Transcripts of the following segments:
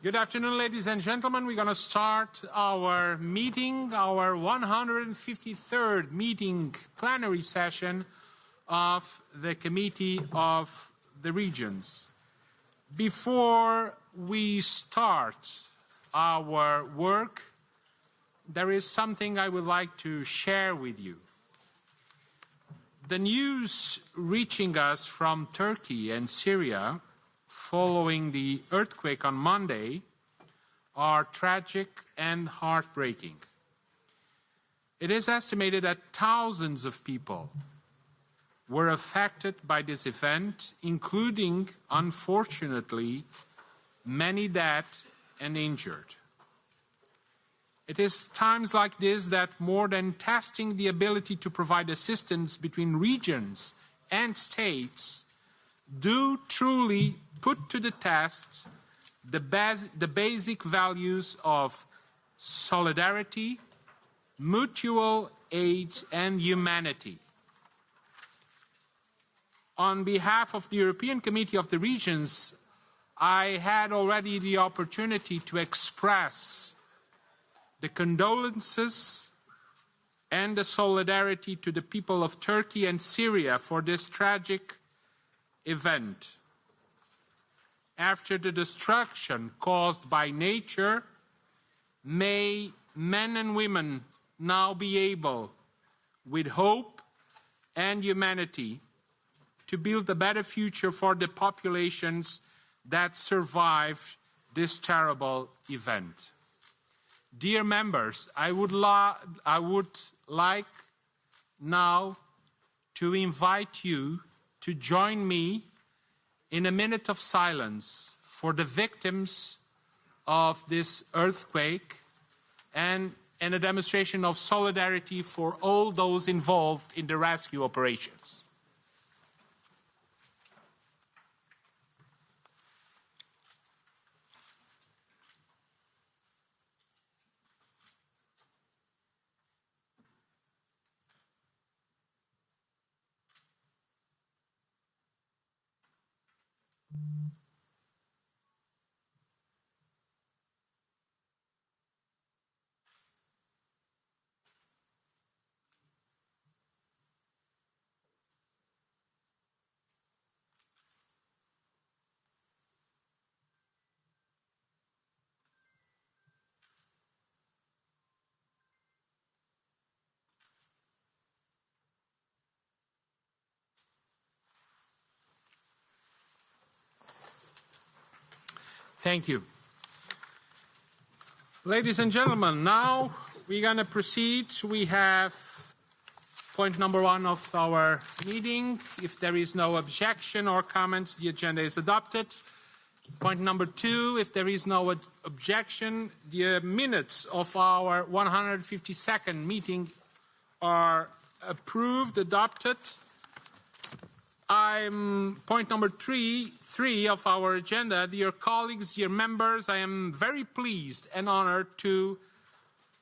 Good afternoon, ladies and gentlemen. We're going to start our meeting, our 153rd meeting plenary session of the Committee of the Regions. Before we start our work, there is something I would like to share with you. The news reaching us from Turkey and Syria following the earthquake on Monday are tragic and heartbreaking. It is estimated that thousands of people were affected by this event, including, unfortunately, many dead and injured. It is times like this that more than testing the ability to provide assistance between regions and states, do truly put to the test the, bas the basic values of solidarity, mutual aid, and humanity. On behalf of the European Committee of the Regions, I had already the opportunity to express the condolences and the solidarity to the people of Turkey and Syria for this tragic event after the destruction caused by nature, may men and women now be able, with hope and humanity, to build a better future for the populations that survived this terrible event. Dear members, I would, I would like now to invite you to join me in a minute of silence for the victims of this earthquake and, and a demonstration of solidarity for all those involved in the rescue operations. Thank you. Ladies and gentlemen, now we're going to proceed. We have point number one of our meeting. If there is no objection or comments, the agenda is adopted. Point number two, if there is no objection, the minutes of our 152nd meeting are approved, adopted. I'm point number three, three of our agenda. Dear colleagues, dear members, I am very pleased and honored to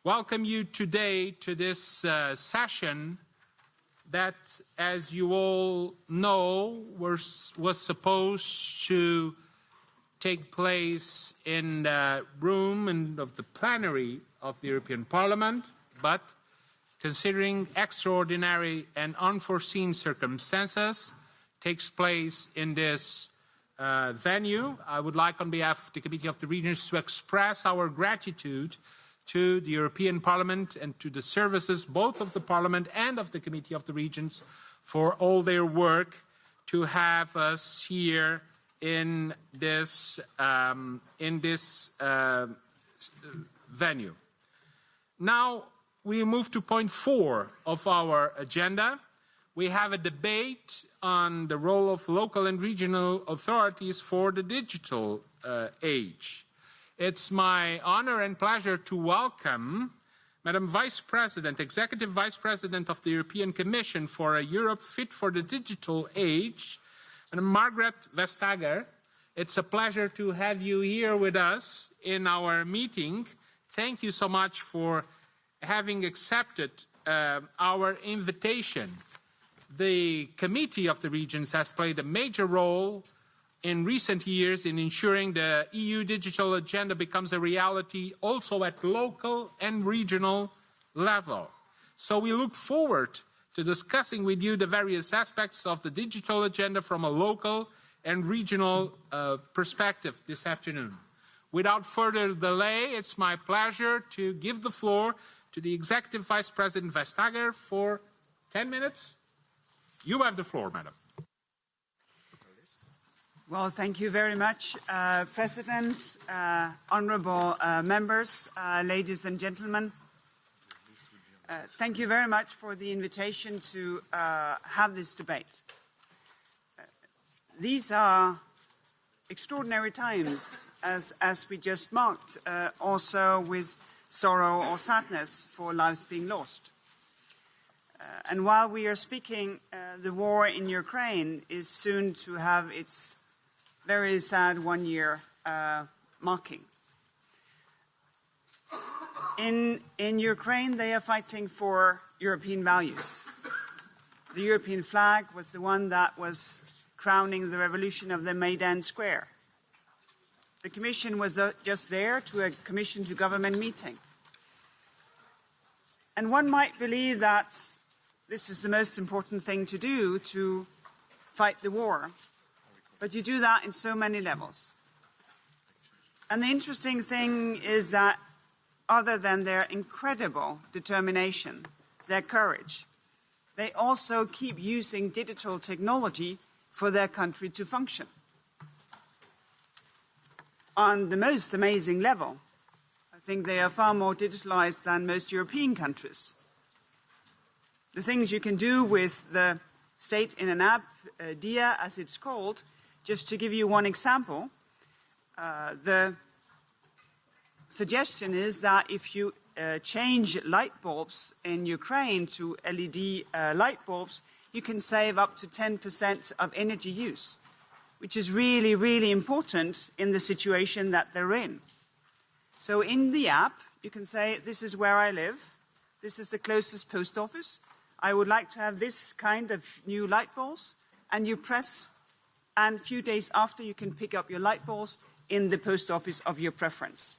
welcome you today to this uh, session that, as you all know, was, was supposed to take place in the room and of the plenary of the European Parliament, but considering extraordinary and unforeseen circumstances, takes place in this uh, venue. I would like, on behalf of the Committee of the Regions, to express our gratitude to the European Parliament and to the services, both of the Parliament and of the Committee of the Regions, for all their work to have us here in this, um, in this uh, venue. Now, we move to point four of our agenda. We have a debate on the role of local and regional authorities for the digital uh, age. It's my honor and pleasure to welcome Madam Vice President, Executive Vice President of the European Commission for a Europe Fit for the Digital Age, and Margrethe Vestager. It's a pleasure to have you here with us in our meeting. Thank you so much for having accepted uh, our invitation the Committee of the Regions has played a major role in recent years in ensuring the EU digital agenda becomes a reality also at local and regional level. So we look forward to discussing with you the various aspects of the digital agenda from a local and regional uh, perspective this afternoon. Without further delay, it's my pleasure to give the floor to the Executive Vice President Vestager for 10 minutes. You have the floor, Madam. Well, thank you very much, uh, President, uh, honorable uh, members, uh, ladies and gentlemen. Uh, thank you very much for the invitation to uh, have this debate. these are extraordinary times, as, as we just marked, also with sorrow or sadness for lives being lost. Uh, and while we are speaking, uh, the war in Ukraine is soon to have its very sad one year uh, marking. In, in Ukraine, they are fighting for European values. The European flag was the one that was crowning the revolution of the Maidan Square. The Commission was uh, just there to a Commission to government meeting. And one might believe that this is the most important thing to do to fight the war. But you do that in so many levels. And the interesting thing is that other than their incredible determination, their courage, they also keep using digital technology for their country to function. On the most amazing level, I think they are far more digitalized than most European countries. The things you can do with the state in an app, uh, Diia as it's called, just to give you one example, uh, the suggestion is that if you uh, change light bulbs in Ukraine to LED uh, light bulbs, you can save up to 10% of energy use, which is really, really important in the situation that they're in. So in the app, you can say, this is where I live, this is the closest post office, I would like to have this kind of new light bulbs, and you press and a few days after you can pick up your light bulbs in the post office of your preference.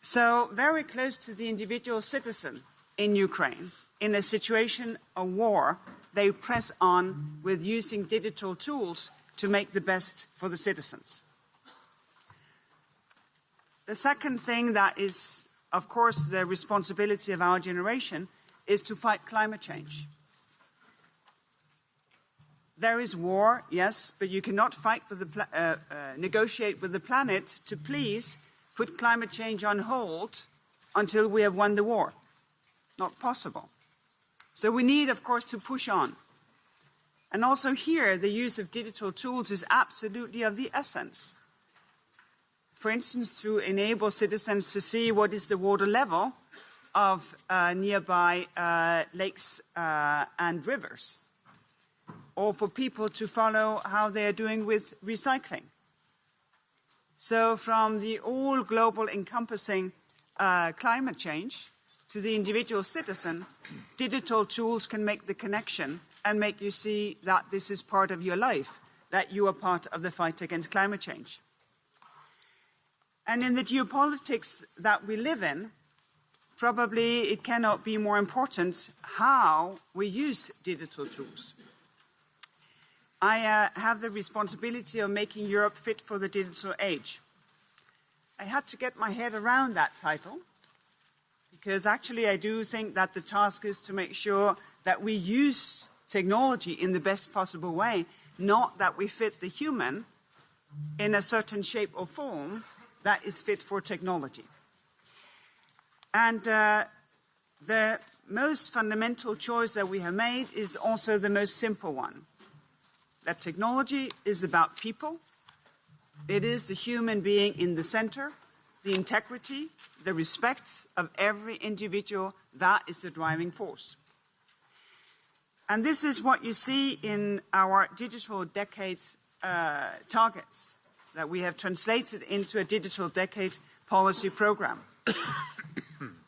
So very close to the individual citizen in Ukraine, in a situation of war, they press on with using digital tools to make the best for the citizens. The second thing that is, of course, the responsibility of our generation is to fight climate change. There is war, yes, but you cannot fight with the uh, uh, negotiate with the planet to please put climate change on hold until we have won the war. Not possible. So we need, of course, to push on. And also here, the use of digital tools is absolutely of the essence. For instance, to enable citizens to see what is the water level of uh, nearby uh, lakes uh, and rivers or for people to follow how they are doing with recycling. So from the all global encompassing uh, climate change to the individual citizen, digital tools can make the connection and make you see that this is part of your life, that you are part of the fight against climate change. And in the geopolitics that we live in, probably it cannot be more important how we use digital tools. I uh, have the responsibility of making Europe fit for the digital age. I had to get my head around that title because actually I do think that the task is to make sure that we use technology in the best possible way, not that we fit the human in a certain shape or form that is fit for technology. And uh, the most fundamental choice that we have made is also the most simple one that technology is about people. It is the human being in the center, the integrity, the respect of every individual. That is the driving force. And this is what you see in our digital decades uh, targets that we have translated into a digital decade policy program.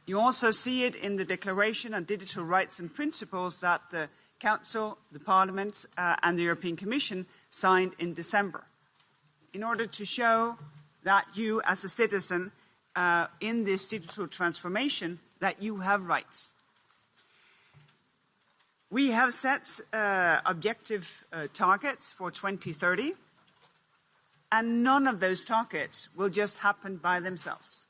you also see it in the Declaration on Digital Rights and Principles that the Council, the Parliament, uh, and the European Commission signed in December, in order to show that you, as a citizen uh, in this digital transformation, that you have rights. We have set uh, objective uh, targets for 2030, and none of those targets will just happen by themselves.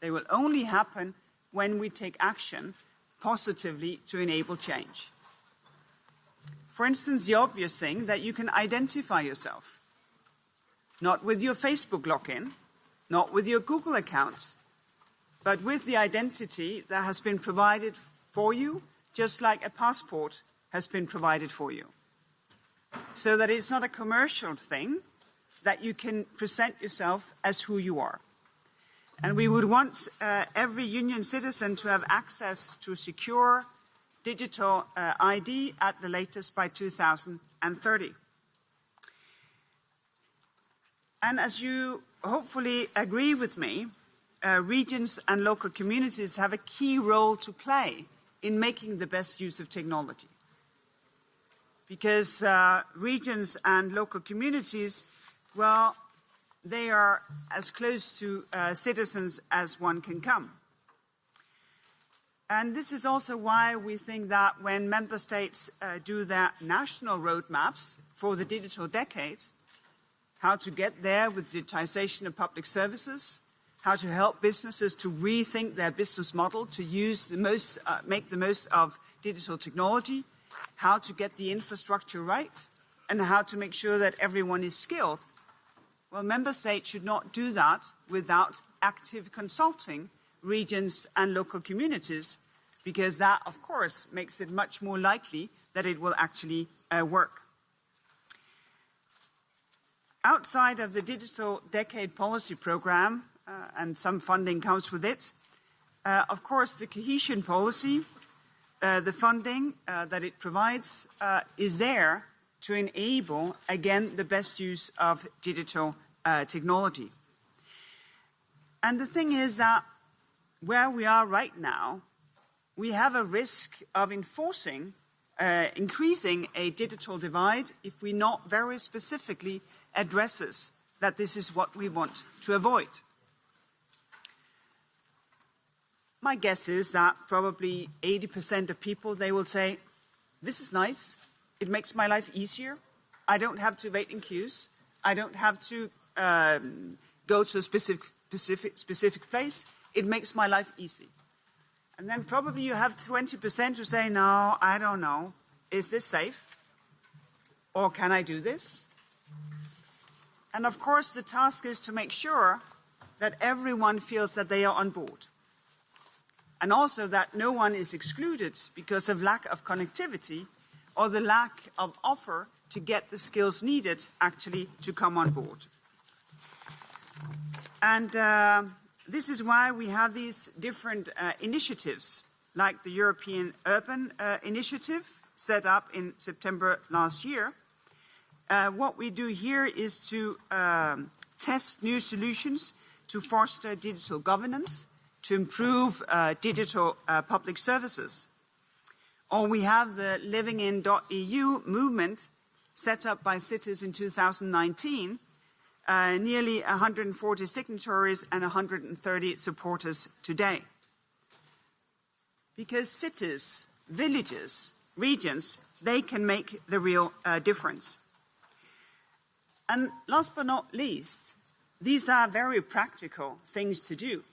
They will only happen when we take action positively to enable change. For instance, the obvious thing that you can identify yourself, not with your Facebook login, not with your Google account, but with the identity that has been provided for you, just like a passport has been provided for you. So that it's not a commercial thing, that you can present yourself as who you are. And we would want uh, every union citizen to have access to secure digital uh, ID at the latest by 2030. And as you hopefully agree with me, uh, regions and local communities have a key role to play in making the best use of technology. Because uh, regions and local communities, well, they are as close to uh, citizens as one can come. And this is also why we think that when member states uh, do their national roadmaps for the digital decade, how to get there with digitization of public services, how to help businesses to rethink their business model to use the most, uh, make the most of digital technology, how to get the infrastructure right, and how to make sure that everyone is skilled well, member states should not do that without active consulting regions and local communities, because that, of course, makes it much more likely that it will actually uh, work. Outside of the Digital Decade Policy Programme, uh, and some funding comes with it, uh, of course, the cohesion policy, uh, the funding uh, that it provides, uh, is there to enable, again, the best use of digital uh, technology. And the thing is that where we are right now, we have a risk of enforcing, uh, increasing a digital divide if we not very specifically addresses that this is what we want to avoid. My guess is that probably 80% of people, they will say, this is nice. It makes my life easier. I don't have to wait in queues. I don't have to um, go to a specific, specific, specific place. It makes my life easy. And then probably you have 20% who say, no, I don't know. Is this safe? Or can I do this? And of course, the task is to make sure that everyone feels that they are on board and also that no one is excluded because of lack of connectivity or the lack of offer to get the skills needed actually to come on board. And uh, this is why we have these different uh, initiatives, like the European Urban uh, Initiative, set up in September last year. Uh, what we do here is to um, test new solutions to foster digital governance to improve uh, digital uh, public services. Or we have the livingin.eu movement set up by cities in 2019, uh, nearly 140 signatories and 130 supporters today. Because cities, villages, regions, they can make the real uh, difference. And last but not least, these are very practical things to do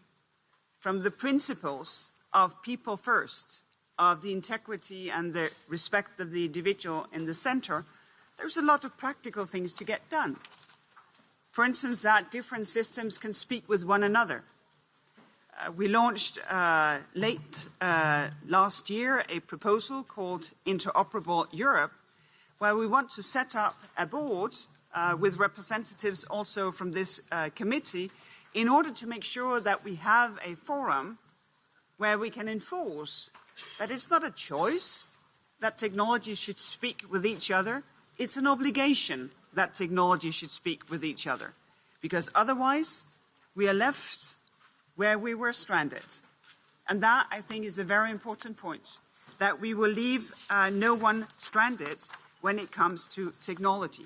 from the principles of people first, of the integrity and the respect of the individual in the center, there's a lot of practical things to get done. For instance, that different systems can speak with one another. Uh, we launched uh, late uh, last year a proposal called Interoperable Europe, where we want to set up a board uh, with representatives also from this uh, committee in order to make sure that we have a forum where we can enforce that it's not a choice that technology should speak with each other, it's an obligation that technology should speak with each other. Because otherwise, we are left where we were stranded. And that, I think, is a very important point, that we will leave uh, no one stranded when it comes to technology.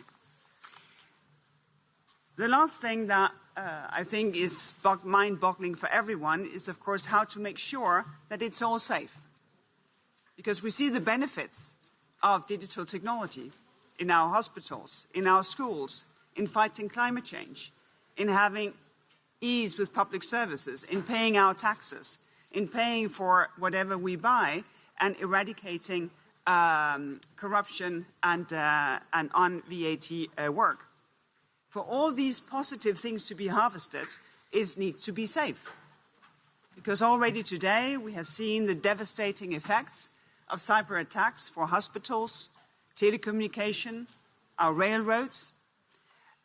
The last thing that uh, I think is mind boggling for everyone is, of course, how to make sure that it's all safe. Because we see the benefits of digital technology in our hospitals, in our schools, in fighting climate change, in having ease with public services, in paying our taxes, in paying for whatever we buy, and eradicating um, corruption and, uh, and on VAT uh, work. For all these positive things to be harvested, it needs to be safe. Because already today we have seen the devastating effects of cyber attacks for hospitals, telecommunication, our railroads.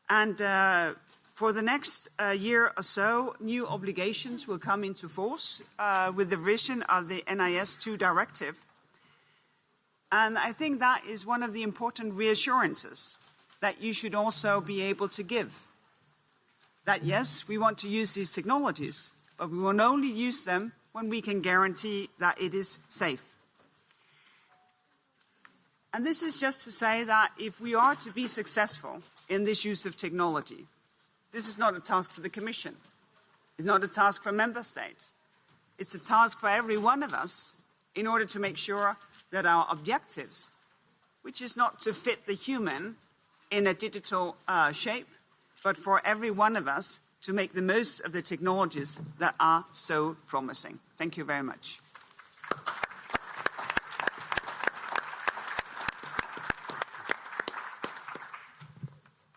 And uh, for the next uh, year or so, new obligations will come into force uh, with the revision of the NIS2 directive. And I think that is one of the important reassurances that you should also be able to give. That yes, we want to use these technologies, but we will only use them when we can guarantee that it is safe. And this is just to say that if we are to be successful in this use of technology, this is not a task for the Commission. It's not a task for a member states. It's a task for every one of us in order to make sure that our objectives, which is not to fit the human in a digital uh, shape, but for every one of us to make the most of the technologies that are so promising. Thank you very much.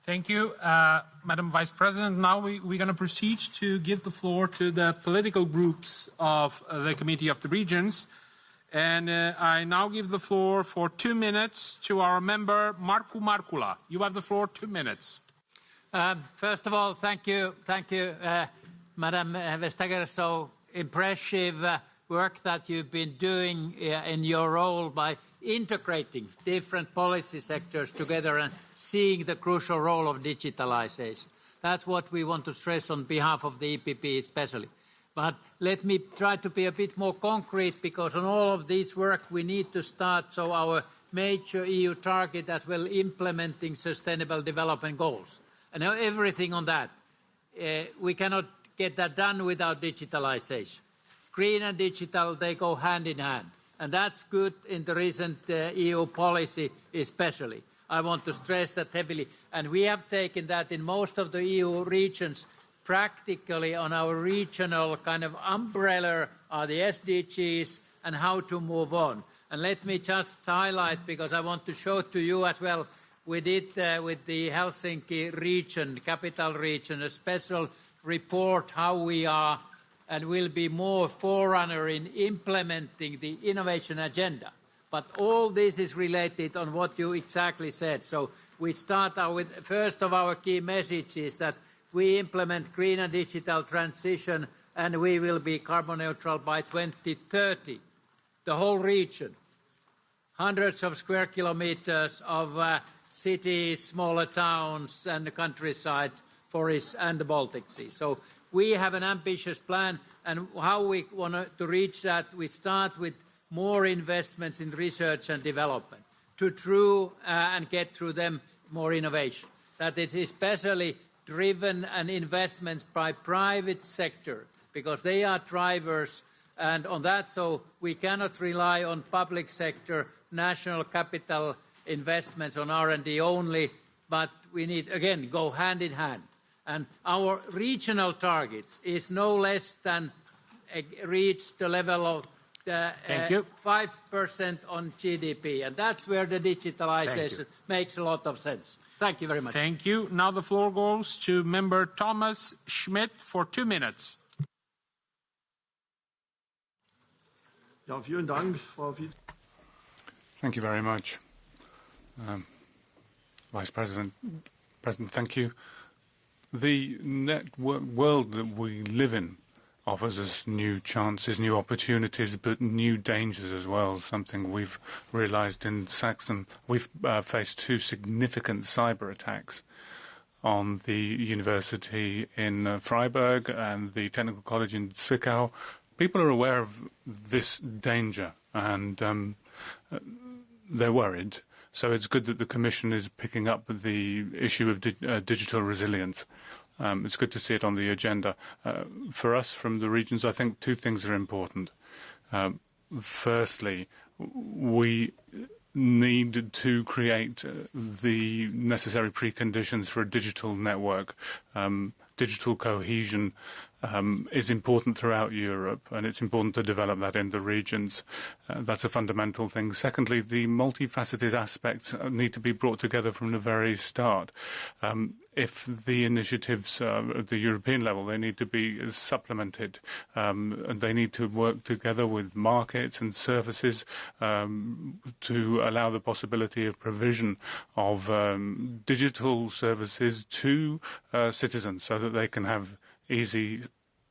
Thank you, uh, Madam Vice President. Now we, are going to proceed to give the floor to the political groups of uh, the Committee of the Regions. And uh, I now give the floor for two minutes to our member, Markku Markkula. You have the floor, two minutes. Um, first of all, thank you, thank you, uh, Madam Vestager. So impressive uh, work that you've been doing uh, in your role by integrating different policy sectors together and seeing the crucial role of digitalization. That's what we want to stress on behalf of the EPP especially. But let me try to be a bit more concrete because on all of this work we need to start so our major EU target as well implementing sustainable development goals. And everything on that. Uh, we cannot get that done without digitalization. Green and digital, they go hand in hand and that's good in the recent uh, EU policy especially. I want to stress that heavily. And we have taken that in most of the EU regions practically on our regional kind of umbrella are the SDGs and how to move on. And let me just highlight, because I want to show to you as well, we did uh, with the Helsinki region, capital region, a special report how we are and will be more forerunner in implementing the innovation agenda. But all this is related on what you exactly said. So we start with first of our key messages is that we implement green and digital transition and we will be carbon neutral by 2030. The whole region, hundreds of square kilometers of uh, cities, smaller towns and the countryside, forests and the Baltic Sea. So we have an ambitious plan, and how we want to reach that, we start with more investments in research and development to true uh, and get through them more innovation. That is especially driven and investments by private sector because they are drivers and on that so we cannot rely on public sector national capital investments on R&D only but we need again go hand in hand and our regional targets is no less than uh, reach the level of the, Thank you. 5% on GDP, and that's where the digitalization makes a lot of sense. Thank you very much. Thank you. Now the floor goes to member Thomas Schmidt for two minutes. Ja, vielen Dank, Frau Vize. Thank you very much. Um, Vice President, President, thank you the network world that we live in offers us new chances, new opportunities, but new dangers as well. Something we've realized in Saxon. We've uh, faced two significant cyber attacks on the university in uh, Freiberg and the technical college in Zwickau. People are aware of this danger and um, they're worried. So it's good that the Commission is picking up the issue of di uh, digital resilience. Um, it's good to see it on the agenda. Uh, for us from the regions, I think two things are important. Um, firstly, we need to create uh, the necessary preconditions for a digital network. Um, digital cohesion um, is important throughout Europe, and it's important to develop that in the regions. Uh, that's a fundamental thing. Secondly, the multifaceted aspects need to be brought together from the very start. Um, if the initiatives uh, at the European level, they need to be supplemented, um, and they need to work together with markets and services um, to allow the possibility of provision of um, digital services to uh, citizens so that they can have easy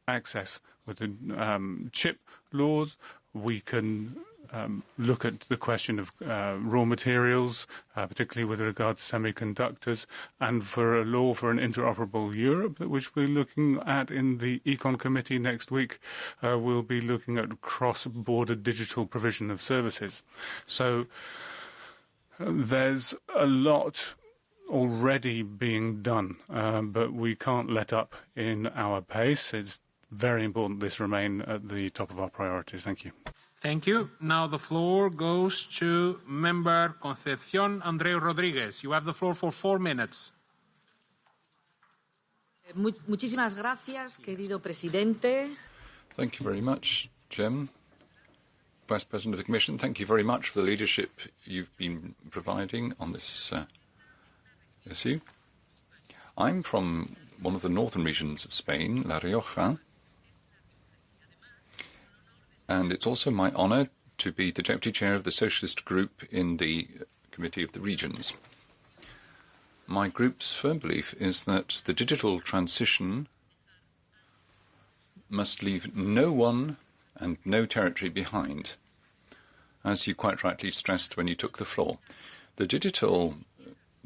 access. With the um, chip laws, we can um, look at the question of uh, raw materials, uh, particularly with regard to semiconductors, and for a law for an interoperable Europe, which we're looking at in the Econ Committee next week. Uh, we'll be looking at cross-border digital provision of services. So uh, there's a lot already being done, um, but we can't let up in our pace. It's very important this remain at the top of our priorities. Thank you. Thank you. Now the floor goes to Member Concepcion Andreu Rodriguez. You have the floor for four minutes. Muchísimas gracias, querido presidente. Thank you very much, Jim. Vice President of the Commission, thank you very much for the leadership you've been providing on this uh, issue. I'm from one of the northern regions of Spain, La Rioja, and it's also my honour to be the Deputy Chair of the Socialist Group in the Committee of the Regions. My group's firm belief is that the digital transition must leave no one and no territory behind, as you quite rightly stressed when you took the floor. The digital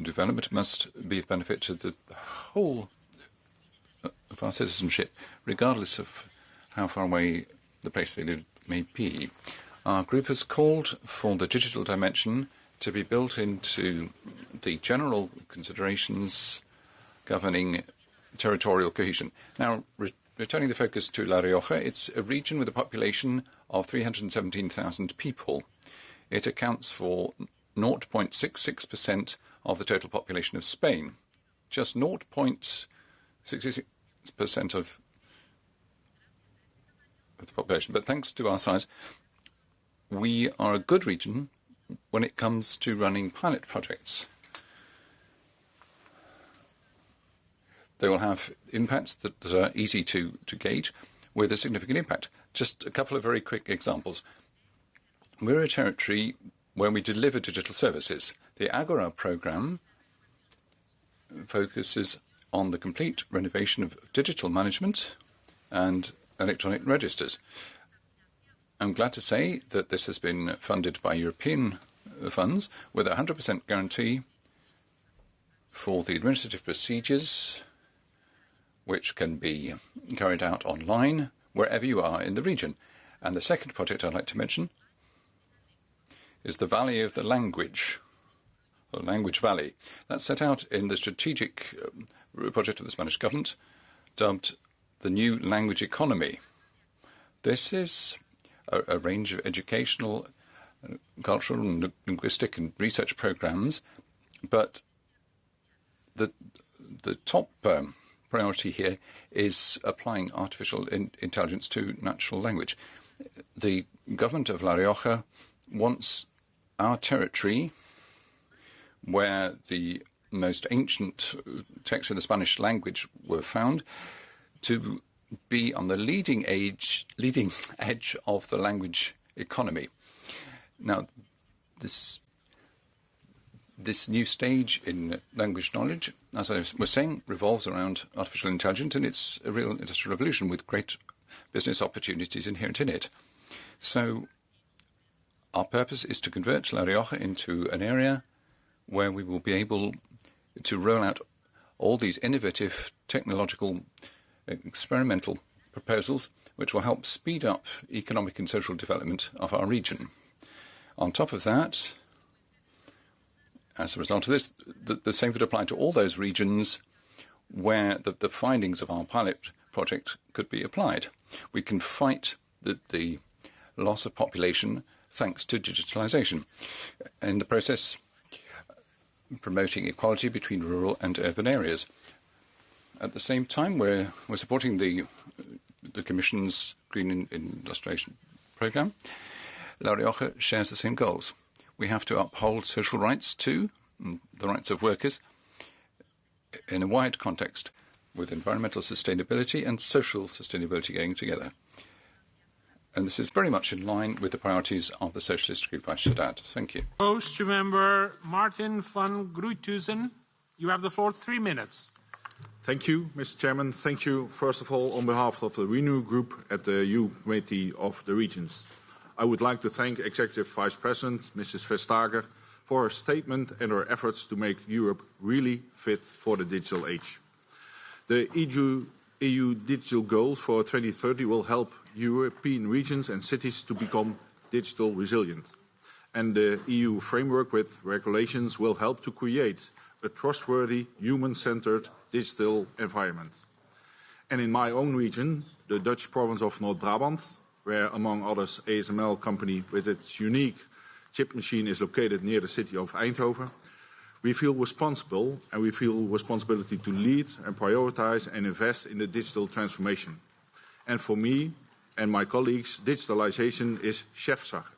development must be of benefit to the whole of our citizenship, regardless of how far away the place they live may be. Our group has called for the digital dimension to be built into the general considerations governing territorial cohesion. Now, re returning the focus to La Rioja, it's a region with a population of 317,000 people. It accounts for 0.66% of the total population of Spain. Just 0.66% of, the population. But thanks to our size, we are a good region when it comes to running pilot projects. They will have impacts that, that are easy to, to gauge with a significant impact. Just a couple of very quick examples. We're a territory where we deliver digital services. The Agora program focuses on the complete renovation of digital management and electronic registers. I'm glad to say that this has been funded by European funds with a 100% guarantee for the administrative procedures which can be carried out online wherever you are in the region. And the second project I'd like to mention is the Valley of the Language Language Valley. That's set out in the strategic uh, project of the Spanish government, dubbed the New Language Economy. This is a, a range of educational, uh, cultural, and linguistic and research programs, but the the top um, priority here is applying artificial in intelligence to natural language. The government of La Rioja wants our territory where the most ancient texts in the Spanish language were found, to be on the leading age, leading edge of the language economy. Now, this this new stage in language knowledge, as I was saying, revolves around artificial intelligence, and it's a real industrial revolution with great business opportunities inherent in it. So, our purpose is to convert La Rioja into an area where we will be able to roll out all these innovative technological uh, experimental proposals which will help speed up economic and social development of our region. On top of that, as a result of this, the, the same would apply to all those regions where the, the, findings of our pilot project could be applied. We can fight the, the loss of population thanks to digitalisation. In the process, promoting equality between rural and urban areas. At the same time, we're, we're supporting the, the Commission's Green Industrialisation Programme. La Rioja shares the same goals. We have to uphold social rights too, mm, the rights of workers, in a wide context, with environmental sustainability and social sustainability going together. And this is very much in line with the priorities of the Socialist Group, I should add. Thank you. Goes to member Martijn van Gruijthuijsen. You have the floor, three minutes. Thank you, Mr. Chairman. Thank you, first of all, on behalf of the Renew Group at the EU Committee of the Regions. I would like to thank Executive Vice President Mrs. Vestager for her statement and her efforts to make Europe really fit for the digital age. The EU, EU digital goals for 2030 will help European regions and cities to become digital resilient. And the EU framework with regulations will help to create a trustworthy, human-centered digital environment. And in my own region, the Dutch province of North Brabant, where among others ASML company with its unique chip machine is located near the city of Eindhoven, we feel responsible and we feel responsibility to lead and prioritize and invest in the digital transformation. And for me, and my colleagues, digitalization is Chefsache.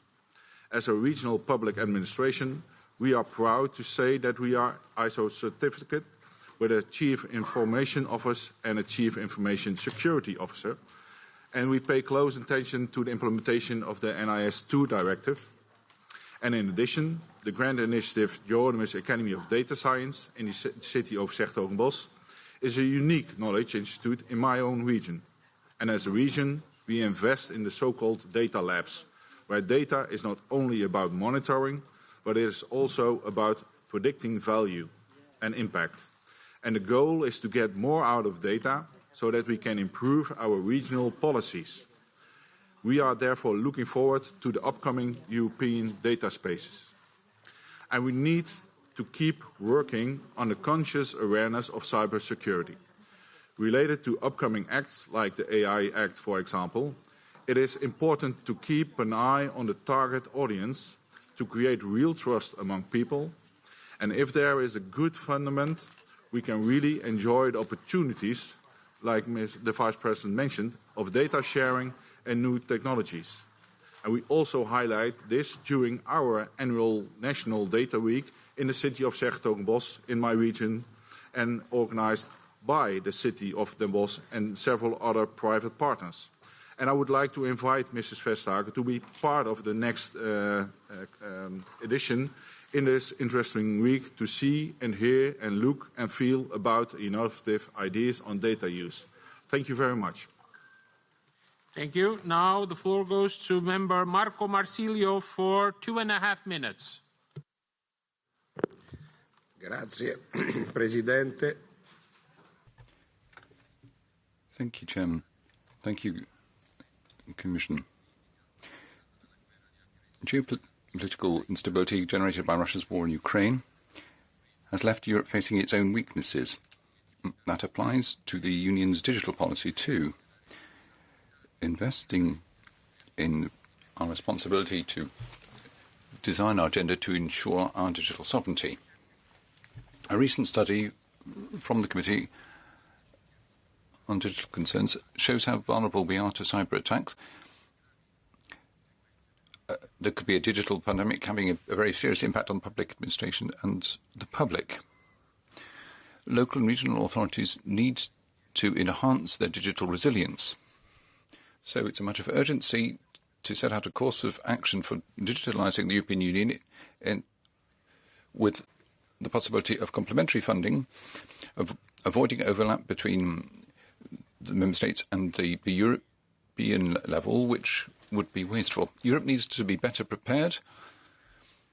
As a regional public administration, we are proud to say that we are ISO certificate with a Chief Information Officer and a Chief Information Security Officer, and we pay close attention to the implementation of the NIS2 directive. And in addition, the grant initiative Jheronimus Academy of Data Science in the city of 's-Hertogenbosch is a unique knowledge institute in my own region. And as a region, we invest in the so-called data labs, where data is not only about monitoring, but it is also about predicting value and impact. And the goal is to get more out of data so that we can improve our regional policies. We are therefore looking forward to the upcoming European data spaces. And we need to keep working on the conscious awareness of cybersecurity. Related to upcoming acts like the AI Act, for example, it is important to keep an eye on the target audience to create real trust among people. And if there is a good fundament, we can really enjoy the opportunities, like Ms. the Vice President mentioned, of data sharing and new technologies. And we also highlight this during our annual National Data Week in the city of 's-Hertogenbosch in my region and organized by the city of Den Bosch and several other private partners. And I would like to invite Mrs. Vestager to be part of the next uh, uh, um, edition in this interesting week to see and hear and look and feel about innovative ideas on data use. Thank you very much. Thank you. Now the floor goes to member Marco Marsilio for two and a half minutes. Grazie, Presidente. Thank you, Chairman. Thank you, Commission. Geopolitical instability generated by Russia's war in Ukraine has left Europe facing its own weaknesses. That applies to the Union's digital policy too. Investing in our responsibility to design our agenda to ensure our digital sovereignty. A recent study from the committee on digital concerns shows how vulnerable we are to cyber attacks. Uh, there could be a digital pandemic having a, a very serious impact on public administration and the public. Local and regional authorities need to enhance their digital resilience. So it's a matter of urgency to set out a course of action for digitalising the European Union in, with the possibility of complementary funding, of avoiding overlap between the member states and the, the European level, which would be wasteful. Europe needs to be better prepared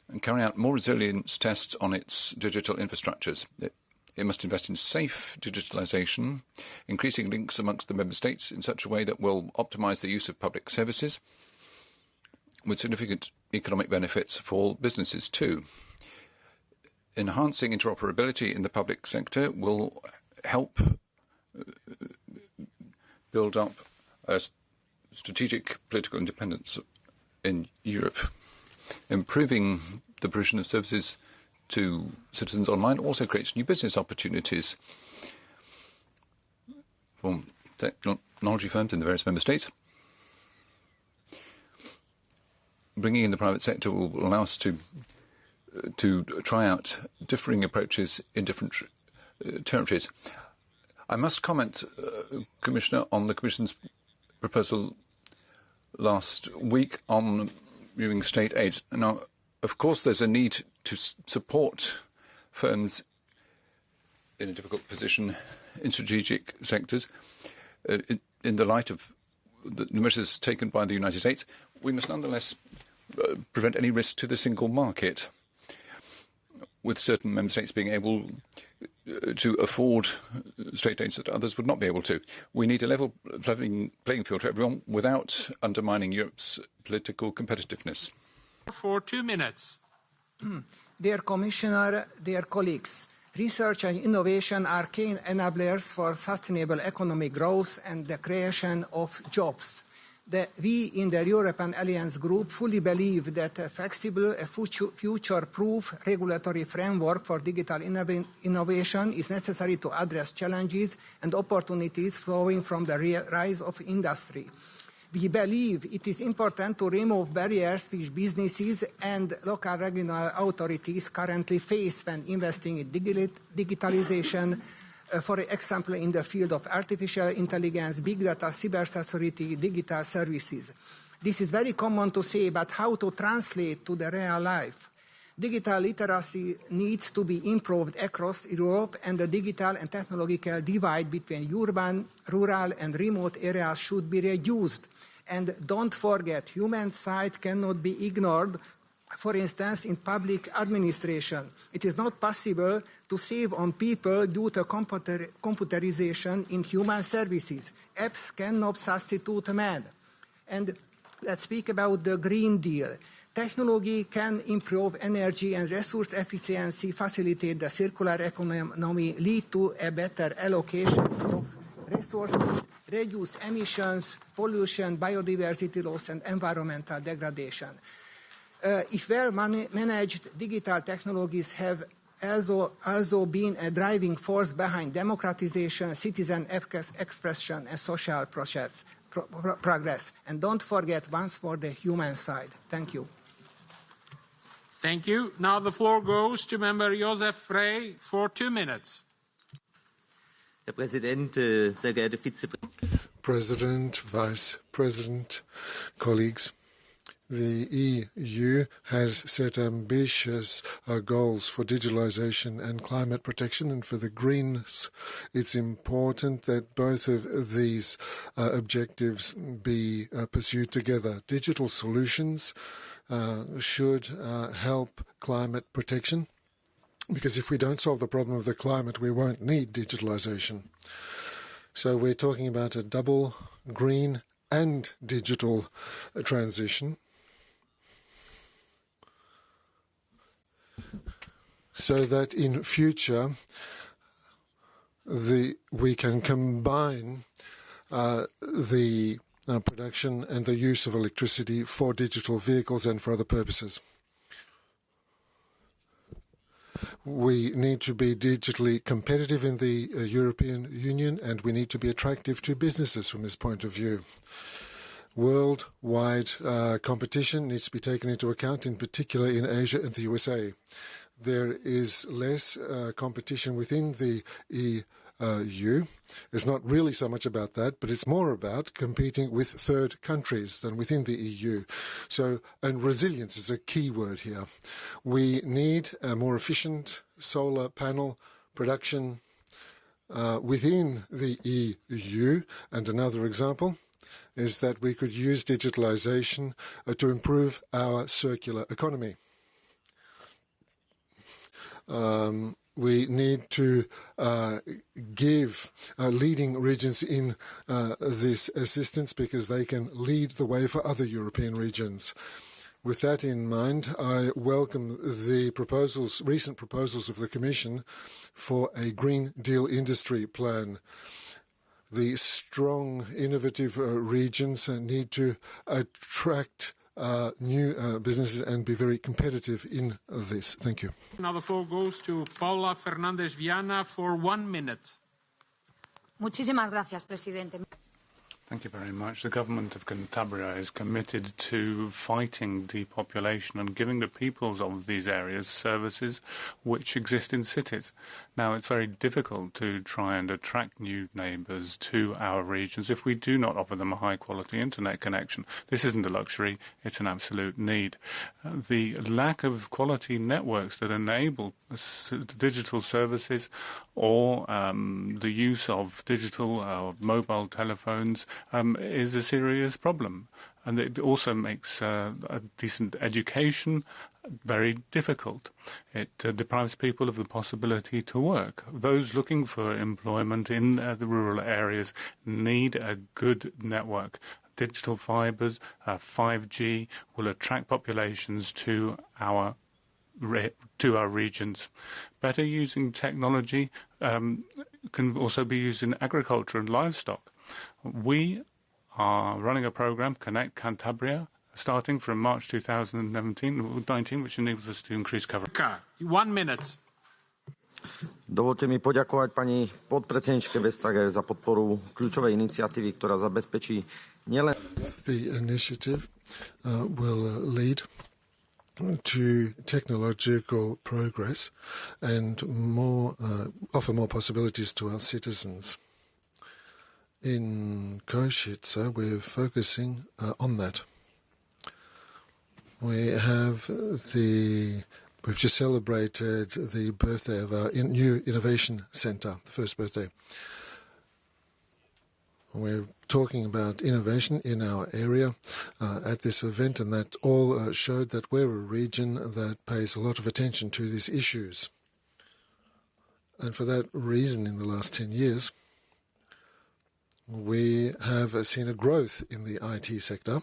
and carry out more resilience tests on its digital infrastructures. It, it must invest in safe digitalisation, increasing links amongst the member states in such a way that will optimise the use of public services, with significant economic benefits for businesses too. enhancing interoperability in the public sector will help uh, build up a strategic political independence in Europe. Improving the provision of services to citizens online also creates new business opportunities for technology firms in the various member states. Bringing in the private sector will allow us to to try out differing approaches in different uh, territories. I must comment, uh, Commissioner, on the Commission's proposal last week on reviewing state aid. Now, of course, there's a need to support firms in a difficult position in strategic sectors. Uh, in, in, the light of the measures taken by the United States, we must nonetheless uh, prevent any risk to the single market, with certain member states being able to afford uh, state aids that others would not be able to. We need a level playing field for everyone without undermining Europe's political competitiveness. For two minutes. Dear Commissioner, dear colleagues, research and innovation are key enablers for sustainable economic growth and the creation of jobs. The, we in the European Alliance Group fully believe that a flexible, future-proof regulatory framework for digital innov innovation is necessary to address challenges and opportunities flowing from the rise of industry. We believe it is important to remove barriers which businesses and local regional authorities currently face when investing in digitalization, Uh, for example, in the field of artificial intelligence, big data, cybersecurity, digital services. This is very common to say, but how to translate to the real life? Digital literacy needs to be improved across Europe and the digital and technological divide between urban, rural and remote areas should be reduced and don't forget, human side cannot be ignored. For instance, in public administration, it is not possible to save on people due to computer computerization in human services. Apps cannot substitute man. And let's speak about the Green Deal. Technology can improve energy and resource efficiency, facilitate the circular economy, lead to a better allocation of resources, reduce emissions, pollution, biodiversity loss, and environmental degradation. Uh, if well man managed, digital technologies have also, also been a driving force behind democratization, citizen expression, and social process, pro progress. And don't forget once more the human side. Thank you. Thank you. Now the floor goes to Member Josef Frey for two minutes. Herr Präsident, äh, sehr geehrte Vizepräsidentin. President, Vice President, colleagues. The EU has set ambitious uh, goals for digitalization and climate protection, and for the Greens, it's important that both of these uh, objectives be uh, pursued together. Digital solutions should help climate protection because if we don't solve the problem of the climate, we won't need digitalization. So we're talking about a double green and digital transition. So that in future, we can combine uh, the uh, production and the use of electricity for digital vehicles and for other purposes. We need to be digitally competitive in the uh, European Union, and we need to be attractive to businesses from this point of view. Worldwide competition needs to be taken into account, in particular in Asia and the USA. There is less uh, competition within the EU It's not really so much about that, but it's more about competing with third countries than within the EU. So, and resilience is a key word here. We need a more efficient solar panel production uh, within the EU. And another example is that we could use digitalization uh, to improve our circular economy. Um, we need to uh, give uh, leading regions in uh, this assistance because they can lead the way for other European regions. With that in mind, I welcome the proposals, recent proposals of the Commission for a Green Deal industry plan. The strong, innovative uh, regions need to attract new uh, businesses and be very competitive in this. Thank you. Now the floor goes to Paula Fernandez Viana for one minute. Muchísimas gracias, presidente. Thank you very much. The government of Cantabria is committed to fighting depopulation and giving the peoples of these areas services which exist in cities. Now, it's very difficult to try and attract new neighbours to our regions if we do not offer them a high quality internet connection. This isn't a luxury, it's an absolute need. Uh, the lack of quality networks that enable digital services or um, the use of digital uh, mobile telephones um, is a serious problem. And it also makes uh, a decent education very difficult. It uh, deprives people of the possibility to work. Those looking for employment in uh, the rural areas need a good network. Digital fibers, 5G will attract populations to our to our regions. Better using technology um, can also be used in agriculture and livestock. We are running a program, Connect Cantabria, starting from March 2019, which enables us to increase coverage. One minute. Dovolte mi poďakovať pani podpredsedničke Vestager za podporu kľúčovej iniciatívy, ktorá zabezpečí nielen... The initiative uh, will lead to technological progress and more uh, offer more possibilities to our citizens. In Košice, we're focusing uh, on that. We have the we've just celebrated the birthday of our in, new innovation center, the first birthday. We're talking about innovation in our area uh, at this event, and that all uh, showed that we're a region that pays a lot of attention to these issues. And for that reason, in the last 10 years, we have seen a growth in the IT sector.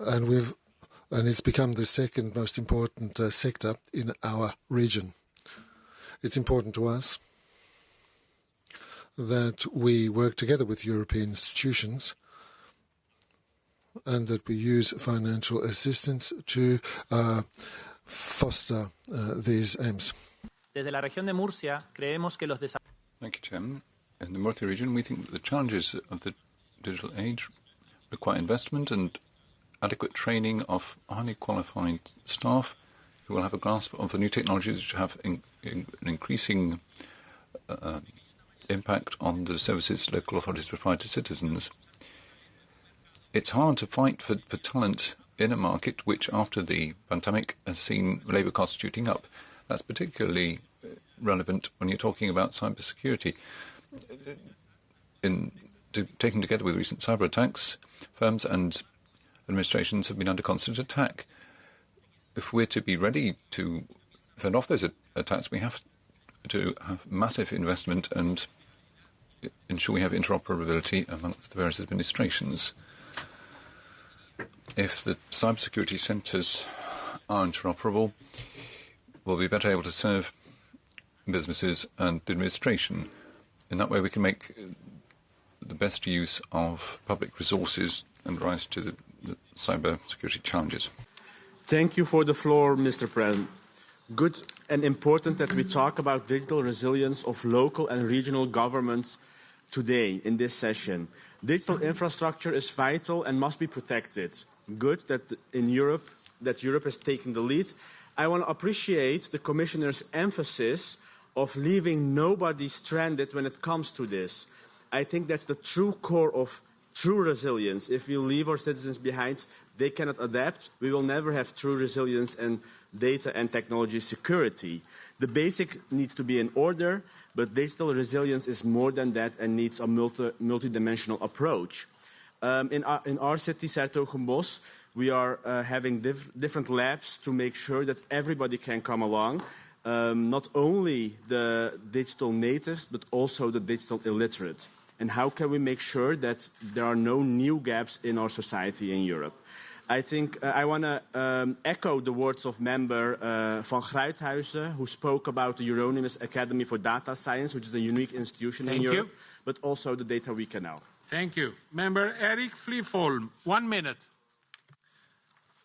And we've and it's become the second most important uh, sector in our region. It's important to us that we work together with European institutions and that we use financial assistance to uh, foster uh, these aims. Desde la región de Murcia, creemos que los Thank you, Chairman. In the Murcia region, we think that the challenges of the digital age require investment and adequate training of highly qualified staff who will have a grasp of the new technologies which have in, in, an increasing uh, impact on the services local authorities provide to citizens. It's hard to fight for, for talent in a market which, after the pandemic, has seen labour costs shooting up. That's particularly uh, relevant when you're talking about cybersecurity. In to, taken together with recent cyber attacks, firms and administrations have been under constant attack. If we're to be ready to fend off those attacks, we have to have massive investment and ensure we have interoperability amongst the various administrations. If the cybersecurity centres are interoperable, we'll be better able to serve businesses and the administration. In that way, we can make the best use of public resources and rise to the, the cyber security challenges. Thank you for the floor, Mr. President. Good and important that we talk about digital resilience of local and regional governments today in this session. Digital infrastructure is vital and must be protected. Good that in Europe, that Europe has taken the lead I want to appreciate the Commissioner's emphasis of leaving nobody stranded when it comes to this. I think that's the true core of true resilience. If we leave our citizens behind, they cannot adapt. We will never have true resilience and data and technology security. The basic needs to be in order, but digital resilience is more than that and needs a multi, multi-dimensional approach. Um, in, our, in our city, 's-Hertogenbosch, we are uh, having diff different labs to make sure that everybody can come along, um, not only the digital natives, but also the digital illiterate. And how can we make sure that there are no new gaps in our society in Europe. I think uh, I want to um, echo the words of member uh, van Gruijthuijsen, who spoke about the Jheronimus Academy for Data Science, which is a unique institution Thank in you. Europe, but also the Data Week now. Thank you. Member Erik Flyvholm, one minute.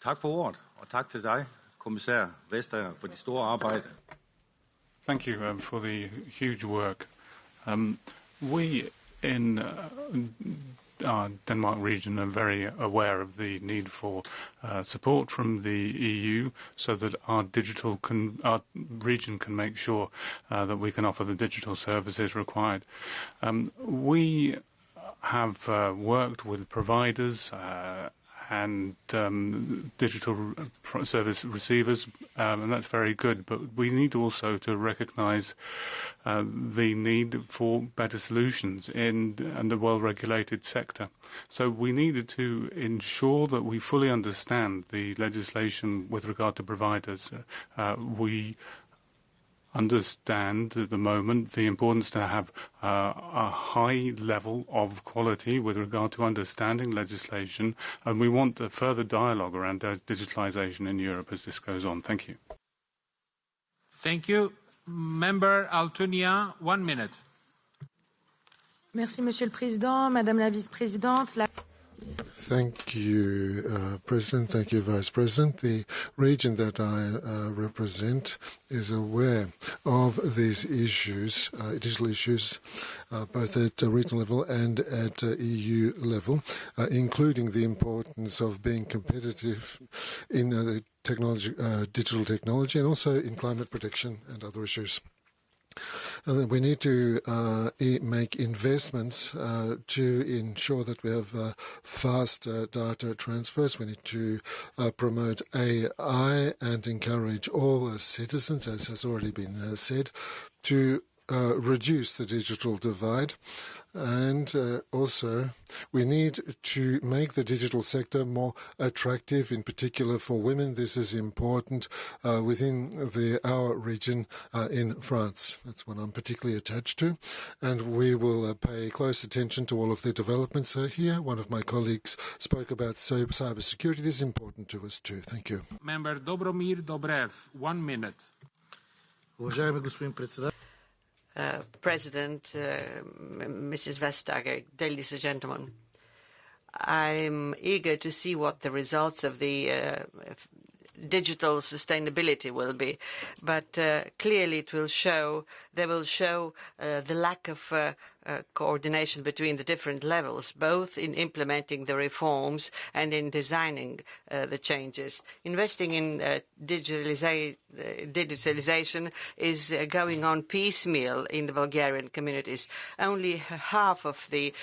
Tak for ordet, og tak til dig, kommissær Vestager, for de store arbejde. Thank you um, for the huge work. Um, we in uh, our Denmark region are very aware of the need for uh, support from the EU so that our digital can, our region can make sure uh, that we can offer the digital services required. Um, we have uh, worked with providers uh, and um, digital service receivers, um, and that's very good. But we need also to recognise uh, the need for better solutions in, in the well-regulated sector. So we needed to ensure that we fully understand the legislation with regard to providers. Uh, we understand at the moment the importance to have uh, a high level of quality with regard to understanding legislation, and we want a further dialogue around digitalisation in Europe as this goes on. Thank you. Thank you. Member Altunia, one minute. Merci, Monsieur le Président, Madame la Vice-présidente. La... Thank you, uh, President. Thank you, Vice President. The region that I uh, represent is aware of these issues, uh, digital issues, uh, both at uh, regional level and at uh, EU level, including the importance of being competitive in the technology, digital technology, and also in climate protection and other issues. We need to uh, make investments uh, to ensure that we have uh, fast data transfers. We need to promote AI and encourage all citizens, as has already been said, to reduce the digital divide. And uh, also, we need to make the digital sector more attractive, in particular for women. This is important uh, within the our region uh, in France. That's what I'm particularly attached to. And we will uh, pay close attention to all of the developments here. One of my colleagues spoke about cyber security. This is important to us too. Thank you. Member Dobromir Dobrev, one minute. President, uh, Mrs. Vestager, ladies and gentlemen. I'm eager to see what the results of the uh, digital sustainability will be, but uh, clearly it will show they will show uh, the lack of uh, uh coordination between the different levels, both in implementing the reforms and in designing uh, the changes. Investing in uh, digitaliza digitalization is going on piecemeal in the Bulgarian communities. Only half of the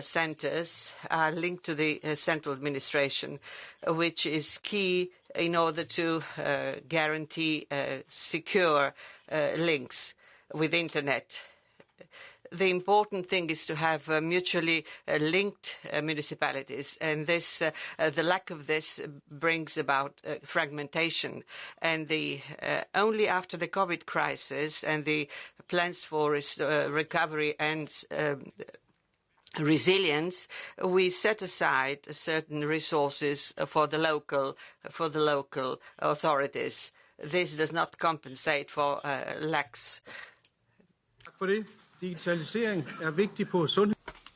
centers are linked to the central administration, which is key in order to uh, guarantee uh, secure uh, links with internet. The important thing is to have mutually linked municipalities, and this, the lack of this brings about fragmentation. And the, only after the COVID crisis and the plans for recovery and um, resilience, we set aside certain resources for the local for the local authorities. This does not compensate for uh, lacks.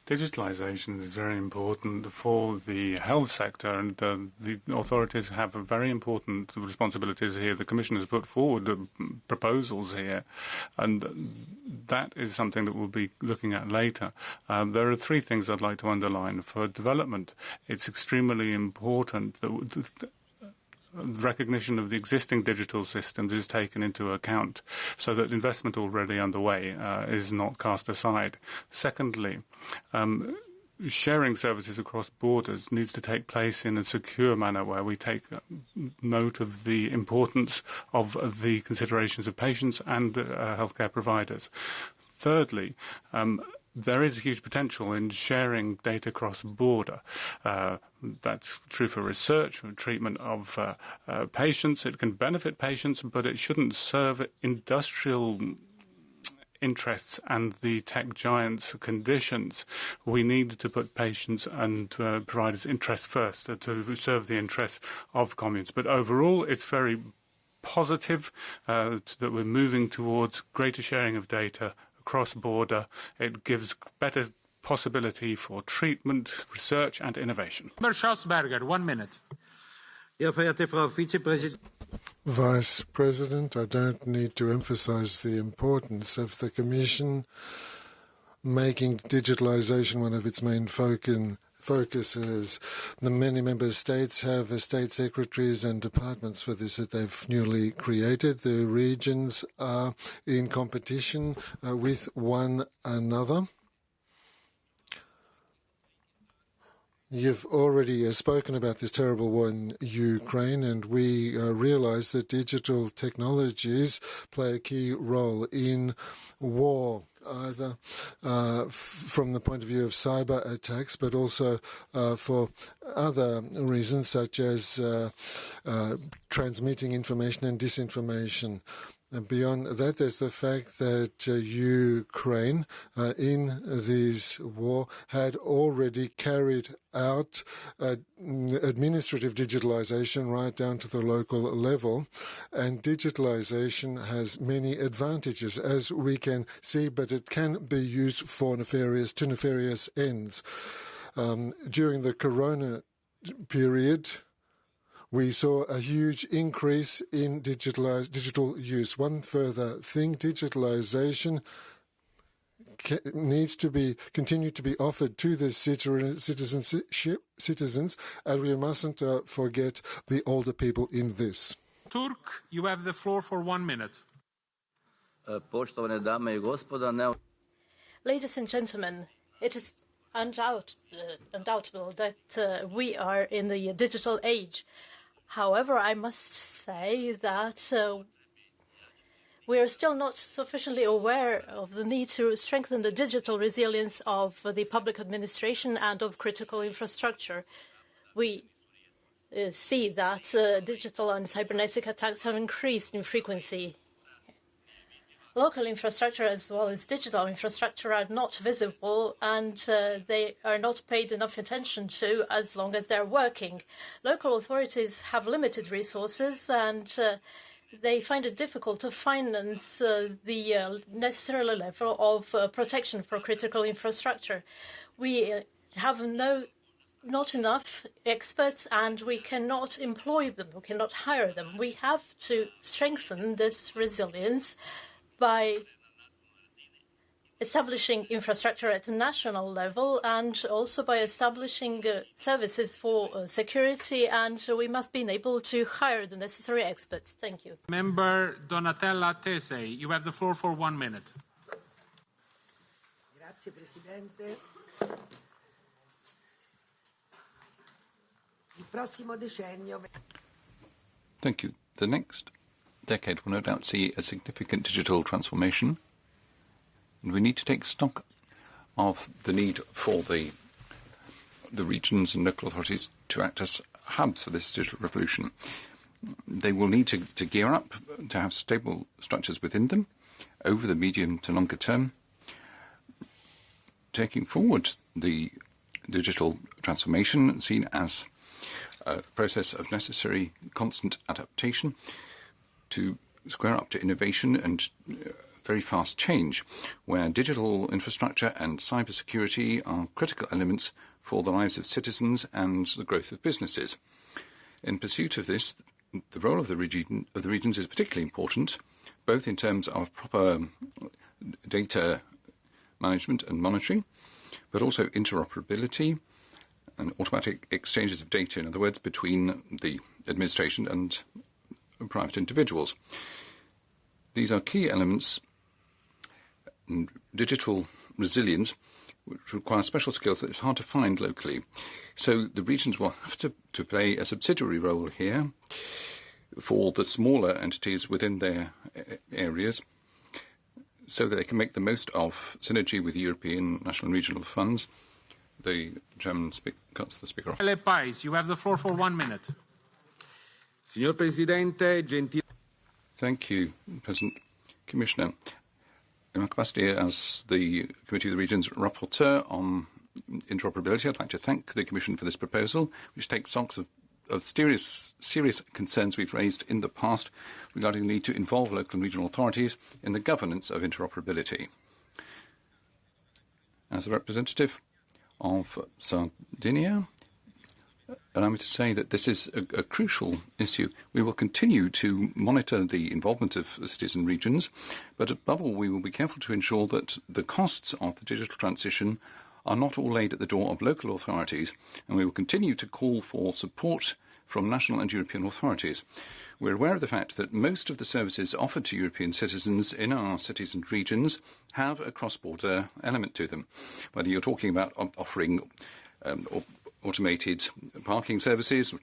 Digitalisation is very important for the health sector, and uh, the authorities have very important responsibilities here. The Commission has put forward uh, proposals here, and that is something that we'll be looking at later. Um, there are three things I'd like to underline. For development, it's extremely important that recognition of the existing digital systems is taken into account so that investment already underway uh, is not cast aside. Secondly, um, sharing services across borders needs to take place in a secure manner where we take note of the importance of the considerations of patients and uh, healthcare providers. Thirdly, um, there is a huge potential in sharing data cross-border. Uh, that's true for research, for treatment of uh, uh, patients. It can benefit patients, but it shouldn't serve industrial interests and the tech giants' conditions. We need to put patients and uh, providers' interests first uh, to serve the interests of communes. But overall, it's very positive uh, that we're moving towards greater sharing of data across border. It gives better possibility for treatment, research and innovation. Schausberger, one minute. Vice President, I don't need to emphasize the importance of the Commission making digitalization one of its main focus focuses. The many member states have state secretaries and departments for this that they've newly created. The regions are in competition uh, with one another. You've already uh, spoken about this terrible war in Ukraine, and we uh, realize that digital technologies play a key role in war either uh, from the point of view of cyber attacks, but also uh, for other reasons, such as transmitting information and disinformation. Beyond that, there's the fact that uh, Ukraine, uh, in this war, had already carried out uh, administrative digitalization right down to the local level. And digitalization has many advantages, as we can see, but it can be used for nefarious, to nefarious ends. Um, during the corona period, we saw a huge increase in digital use. One further thing, digitalization needs to be continue to be offered to the citizenship citizens, and we mustn't uh, forget the older people in this. Turk, you have the floor for one minute. Uh, Ladies and gentlemen, it is undoubt, uh, undoubtable that uh, we are in the digital age. However, I must say that uh, we are still not sufficiently aware of the need to strengthen the digital resilience of the public administration and of critical infrastructure. We uh, see that uh, digital and cybernetic attacks have increased in frequency local infrastructure as well as digital infrastructure are not visible and uh, they are not paid enough attention to as long as they're working. Local authorities have limited resources and uh, they find it difficult to finance uh, the uh, necessary level of uh, protection for critical infrastructure. We uh, have no not enough experts and we cannot employ them, we cannot hire them. We have to strengthen this resilience by establishing infrastructure at a national level and also by establishing uh, services for uh, security and we must be able to hire the necessary experts. Thank you. Member Donatella Tesei, you have the floor for one minute. Grazie Presidente. Il prossimo decennio... Thank you. The next decade will no doubt see a significant digital transformation, and we need to take stock of the need for the the regions and local authorities to act as hubs for this digital revolution. They will need to, to gear up to have stable structures within them over the medium to longer term, taking forward the digital transformation seen as a process of necessary constant adaptation to square up to innovation and uh, very fast change, where digital infrastructure and cybersecurity are critical elements for the lives of citizens and the growth of businesses. In pursuit of this, the role of the, region, of the regions is particularly important, both in terms of proper data management and monitoring, but also interoperability and automatic exchanges of data, in other words, between the administration and private individuals. These are key elements in digital resilience which require special skills that it's hard to find locally. So the regions will have to, to play a subsidiary role here for the smaller entities within their areas so that they can make the most of synergy with European national and regional funds. The Chairman speak, cuts the speaker off. you have the floor for one minute. Signor Presidente, gentile... Thank you, President. Commissioner, in my capacity as the Committee of the Regions rapporteur on interoperability, I'd like to thank the Commission for this proposal, which takes stock of, of serious, serious concerns we've raised in the past regarding the need to involve local and regional authorities in the governance of interoperability. As a representative of Sardinia, allow me to say that this is a, a, crucial issue. We will continue to monitor the involvement of cities and regions, but above all, we will be careful to ensure that the costs of the digital transition are not all laid at the door of local authorities, and we will continue to call for support from national and European authorities. We're aware of the fact that most of the services offered to European citizens in our cities and regions have a cross-border element to them. Whether you're talking about offering um, automated parking services,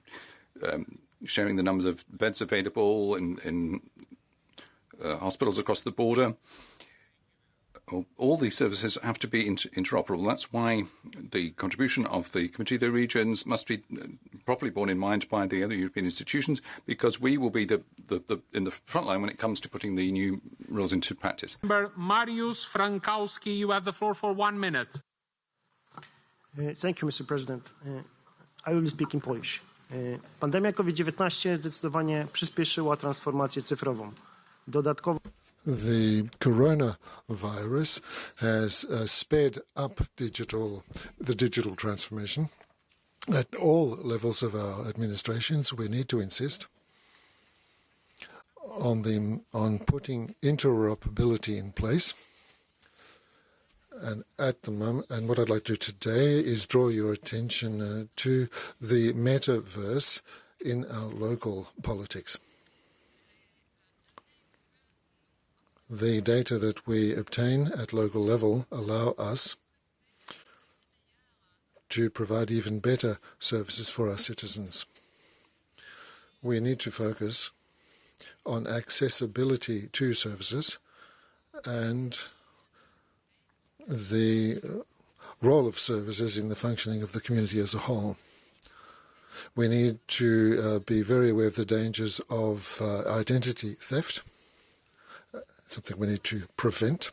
um, sharing the numbers of beds available in, in uh, hospitals across the border. All these services have to be inter interoperable. That's why the contribution of the Committee of the Regions must be uh, properly borne in mind by the other European institutions, because we will be the, the, the, in the front line when it comes to putting the new rules into practice. Mariusz Frankowski, you have the floor for one minute. Thank you, Mr. President. I will speak in Polish. Pandemia COVID-19 zdecydowanie przyspieszyła transformację cyfrową. Dodatkowo the coronavirus has uh, sped up digital, the digital transformation. At all levels of our administrations, we need to insist on the on putting interoperability in place. And at the moment, and what I'd like to do today is draw your attention uh, to the metaverse in our local politics. The data that we obtain at local level allow us to provide even better services for our citizens. We need to focus on accessibility to services and the role of services in the functioning of the community as a whole. We need to uh, be very aware of the dangers of uh, identity theft, something we need to prevent.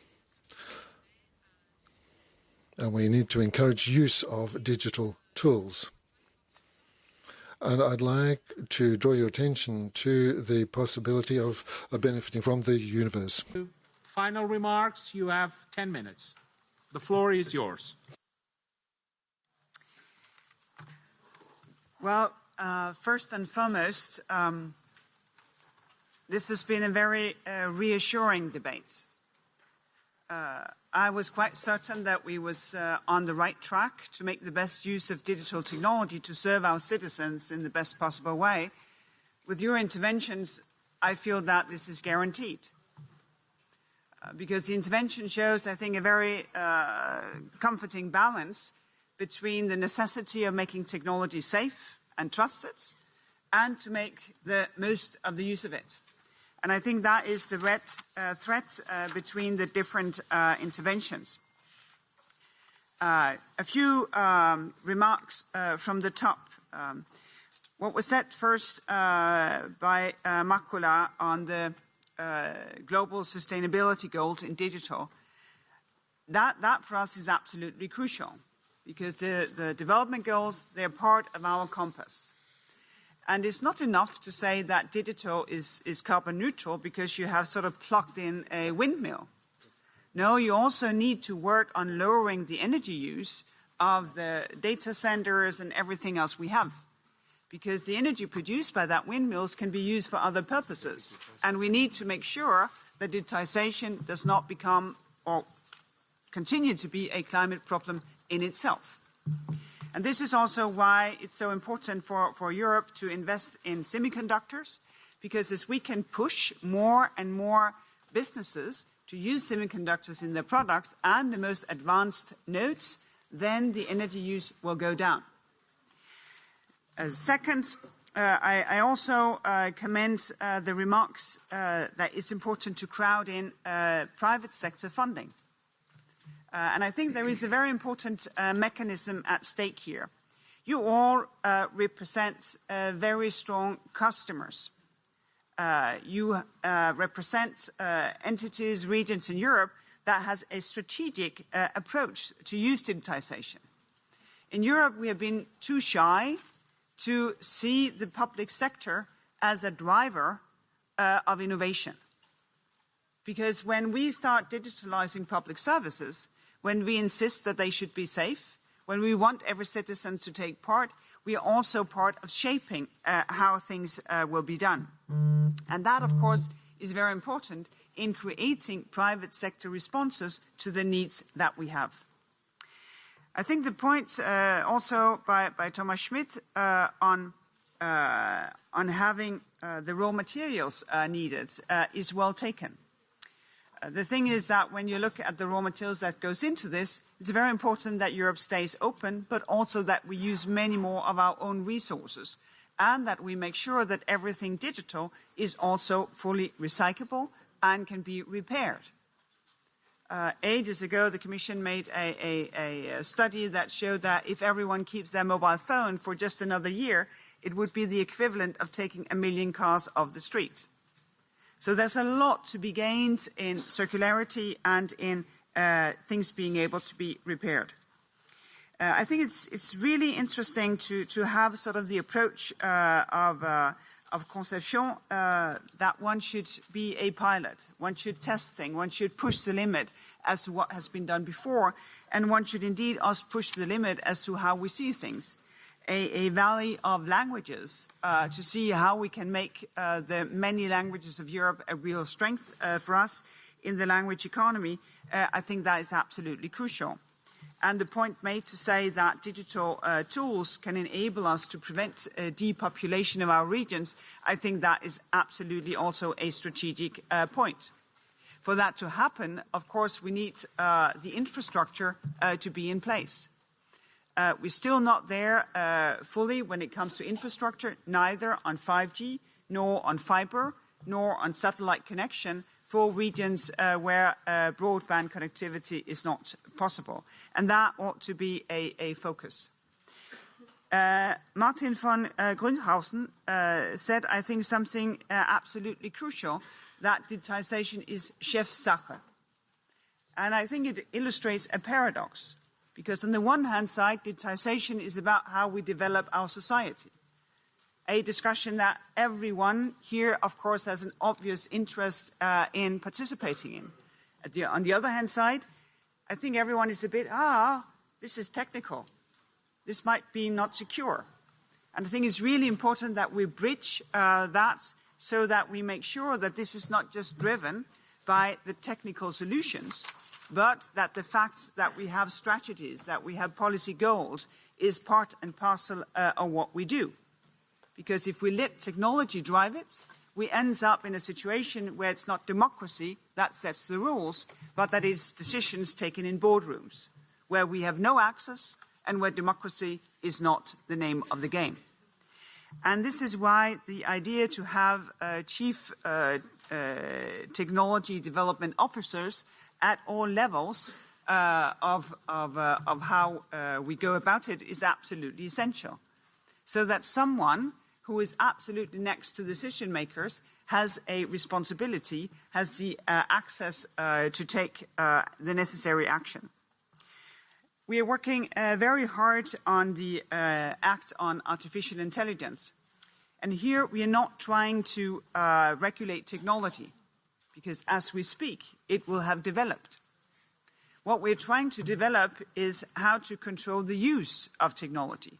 And we need to encourage use of digital tools. And I'd like to draw your attention to the possibility of uh, benefiting from the universe. Final remarks, you have 10 minutes. The floor is yours. Well, uh, first and foremost, um, this has been a very uh, reassuring debate. Uh, I was quite certain that we was uh, on the right track to make the best use of digital technology to serve our citizens in the best possible way. With your interventions, I feel that this is guaranteed. Uh, because the intervention shows, I think, a very uh, comforting balance between the necessity of making technology safe and trusted and to make the most of the use of it. And I think that is the red uh, thread uh, between the different uh, interventions. Uh, a few um, remarks uh, from the top. Um, what was said first uh, by Makula on the Uh, global sustainability goals in digital, that, that for us is absolutely crucial because the, the development goals, they're part of our compass. And it's not enough to say that digital is, is carbon neutral because you have sort of plugged in a windmill. No, you also need to work on lowering the energy use of the data centers and everything else we have. Because the energy produced by that windmills can be used for other purposes. And we need to make sure that digitization does not become or continue to be a climate problem in itself. And this is also why it's so important for, for Europe to invest in semiconductors, because as we can push more and more businesses to use semiconductors in their products and the most advanced nodes, then the energy use will go down. Uh, second, uh, I, I, also uh, commend uh, the remarks uh, that it's important to crowd in uh, private sector funding. Uh, and I think there is a very important uh, mechanism at stake here. You all uh, represent uh, very strong customers. Uh, you uh, represent entities, regions in Europe that has a strategic uh, approach to use digitization. In Europe, we have been too shy to see the public sector as a driver uh, of innovation. Because when we start digitalizing public services, when we insist that they should be safe, when we want every citizen to take part, we are also part of shaping uh, how things uh, will be done. And that, of course, is very important in creating private sector responses to the needs that we have. I think the point uh, also by, by, Thomas Schmidt uh, on, uh, on having uh, the raw materials needed is well taken. the thing is that when you look at the raw materials that goes into this, it's very important that Europe stays open, but also that we use many more of our own resources and that we make sure that everything digital is also fully recyclable and can be repaired. Uh, ages ago, the Commission made a, a, a, study that showed that if everyone keeps their mobile phone for just another year, it would be the equivalent of taking a million cars off the street. So there's a lot to be gained in circularity and in uh, things being able to be repaired. Uh, I think it's, it's really interesting to, to have sort of the approach uh, of, uh, of Conception uh, that one should be a pilot, one should test things, one should push the limit as to what has been done before, and one should indeed also push the limit as to how we see things. A, a valley of languages uh, to see how we can make uh, the many languages of Europe a real strength for us in the language economy, I think that is absolutely crucial and the point made to say that digital uh, tools can enable us to prevent uh, depopulation of our regions, I think that is absolutely also a strategic uh, point. For that to happen, of course, we need uh, the infrastructure uh, to be in place. Uh, we're still not there fully when it comes to infrastructure, neither on 5G, nor on fiber, nor on satellite connection, for regions uh, where uh, broadband connectivity is not possible. And that ought to be a, a focus. Uh, Martin von uh, Grünhausen uh, said, I think, something uh, absolutely crucial, that digitization is Chefsache. And I think it illustrates a paradox, because on the one hand side, digitization is about how we develop our society a discussion that everyone here, of course, has an obvious interest uh, in participating in. The, on the other hand side, I think everyone is a bit, ah, this is technical. This might be not secure. And I think it's really important that we bridge uh, that so that we make sure that this is not just driven by the technical solutions, but that the facts that we have strategies, that we have policy goals, is part and parcel uh, of what we do. Because if we let technology drive it, we end up in a situation where it's not democracy that sets the rules, but that is decisions taken in boardrooms, where we have no access and where democracy is not the name of the game. And this is why the idea to have uh, chief uh, uh, technology development officers at all levels uh, of, of, uh, of, how uh, we go about it is absolutely essential. So that someone who is absolutely next to decision makers, has a responsibility, has the uh, access uh, to take uh, the necessary action. We are working uh, very hard on the uh, Act on Artificial Intelligence. And here we are not trying to uh, regulate technology, because as we speak, it will have developed. What we're trying to develop is how to control the use of technology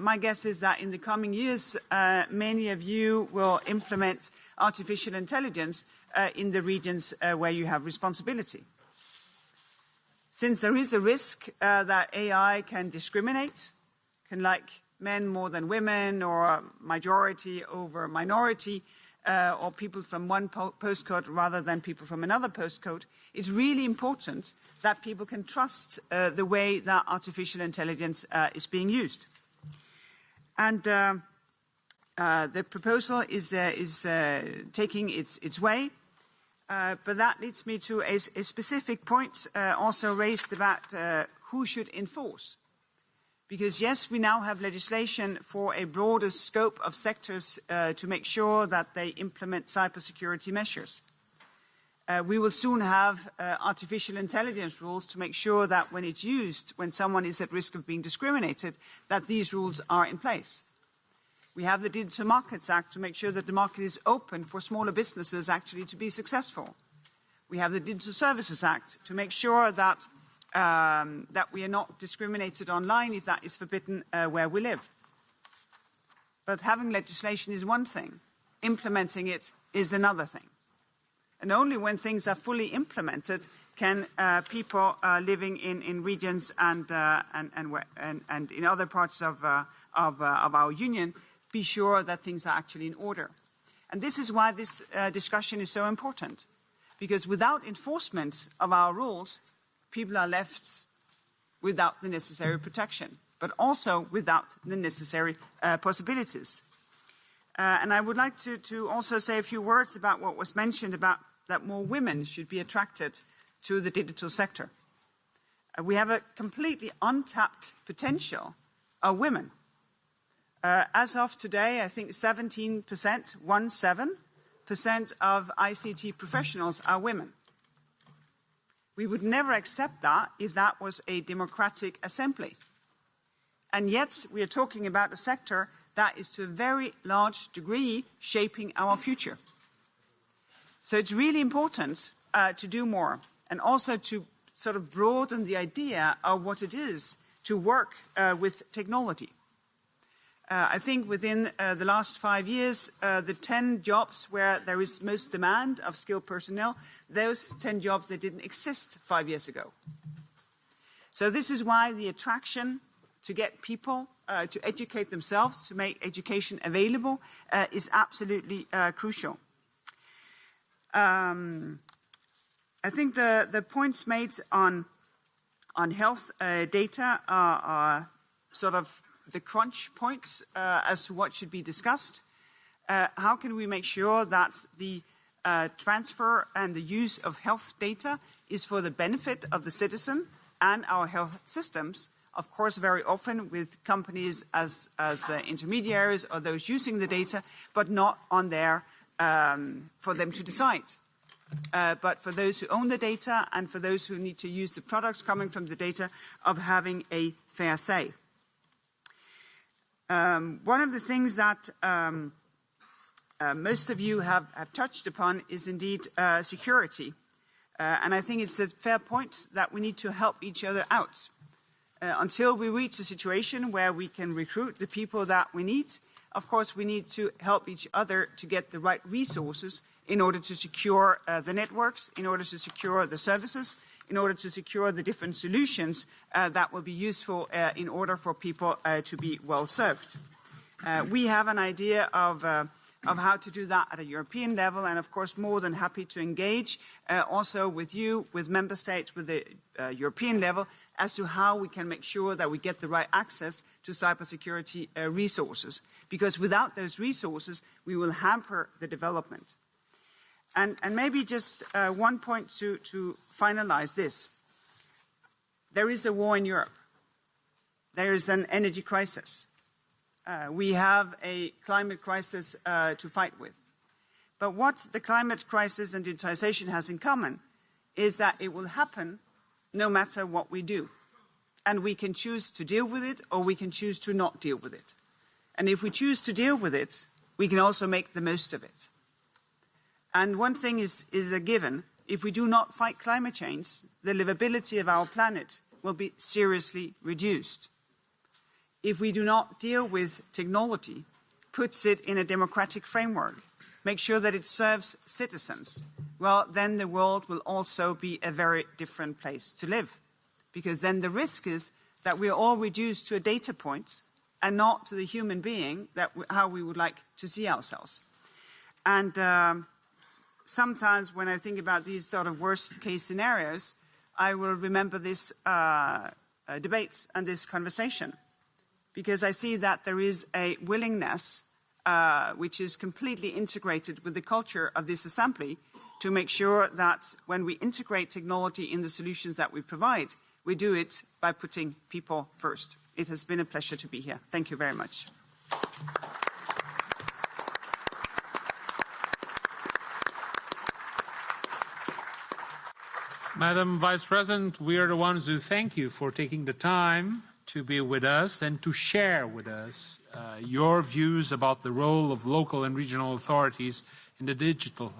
my guess is that in the coming years, uh, many of you will implement artificial intelligence uh, in the regions uh, where you have responsibility. Since there is a risk uh, that AI can discriminate, can like men more than women, or majority over minority, uh, or people from one po postcode rather than people from another postcode, it's really important that people can trust the way that artificial intelligence is being used. And uh, uh, the proposal is, uh, is uh, taking its, its way. Uh, but that leads me to a, a specific point uh, also raised about who should enforce. Because yes, we now have legislation for a broader scope of sectors to make sure that they implement cybersecurity measures. Uh, we will soon have uh, artificial intelligence rules to make sure that when it's used, when someone is at risk of being discriminated, that these rules are in place. We have the Digital Markets Act to make sure that the market is open for smaller businesses actually to be successful. We have the Digital Services Act to make sure that, um, that we are not discriminated online if that is forbidden uh, where we live. But having legislation is one thing, implementing it is another thing. And only when things are fully implemented can uh, people uh, living in, in regions and, uh, and, and, and, and, in other parts of, uh, of, uh, of, our union be sure that things are actually in order. And this is why this uh, discussion is so important. Because without enforcement of our rules, people are left without the necessary protection, but also without the necessary possibilities. and I would like to, to also say a few words about what was mentioned about that more women should be attracted to the digital sector. Uh, we have a completely untapped potential of women. Uh, as of today, I think 17%, one seven percent of ICT professionals are women. We would never accept that if that was a democratic assembly. And yet, we are talking about a sector that is to a very large degree shaping our future. So it's really important uh, to do more and also to sort of broaden the idea of what it is to work uh, with technology. Uh, I think within uh, the last five years, uh, the 10 jobs where there is most demand of skilled personnel, those 10 jobs that didn't exist five years ago. So this is why the attraction to get people uh, to educate themselves, to make education available, is absolutely crucial. Um, I think the, the points made on, on health uh, data are, are, sort of the crunch points uh, as to what should be discussed. Uh, how can we make sure that the uh, transfer and the use of health data is for the benefit of the citizen and our health systems? Of course, very often with companies as, as uh, intermediaries or those using the data, but not on their um, for them to decide. Uh, but for those who own the data and for those who need to use the products coming from the data of having a fair say. Um, one of the things that um, uh, most of you have, have, touched upon is indeed uh, security. Uh, and I think it's a fair point that we need to help each other out. Uh, until we reach a situation where we can recruit the people that we need, of course, we need to help each other to get the right resources in order to secure uh, the networks, in order to secure the services, in order to secure the different solutions uh, that will be useful uh, in order for people uh, to be well served. Uh, we have an idea of, uh, of how to do that at a European level, and of course, more than happy to engage also with you, with member states, with the European level, as to how we can make sure that we get the right access to cybersecurity resources. Because without those resources, we will hamper the development. And, and maybe just uh, one point to, to finalize this. There is a war in Europe. There is an energy crisis. Uh, we have a climate crisis uh, to fight with. But what the climate crisis and digitization has in common is that it will happen no matter what we do. And we can choose to deal with it or we can choose to not deal with it. And if we choose to deal with it, we can also make the most of it. And one thing is, is a given. If we do not fight climate change, the livability of our planet will be seriously reduced. If we do not deal with technology, puts it in a democratic framework, make sure that it serves citizens, well, then the world will also be a very different place to live. Because then the risk is that we are all reduced to a data point and not to the human being that how we would like to see ourselves. And um, sometimes when I think about these sort of worst case scenarios, I will remember this uh, uh, debates and this conversation because I see that there is a willingness uh, which is completely integrated with the culture of this assembly to make sure that when we integrate technology in the solutions that we provide, we do it by putting people first. It has been a pleasure to be here. Thank you very much. Madam Vice President, we are the ones who thank you for taking the time to be with us and to share with us uh, your views about the role of local and regional authorities in the digital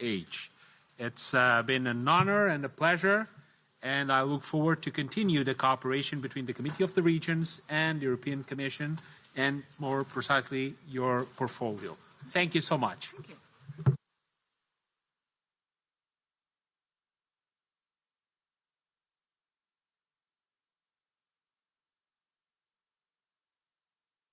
age. It's uh, been an honor and a pleasure, and I look forward to continue the cooperation between the Committee of the Regions and the European Commission, and more precisely, your portfolio. Thank you so much.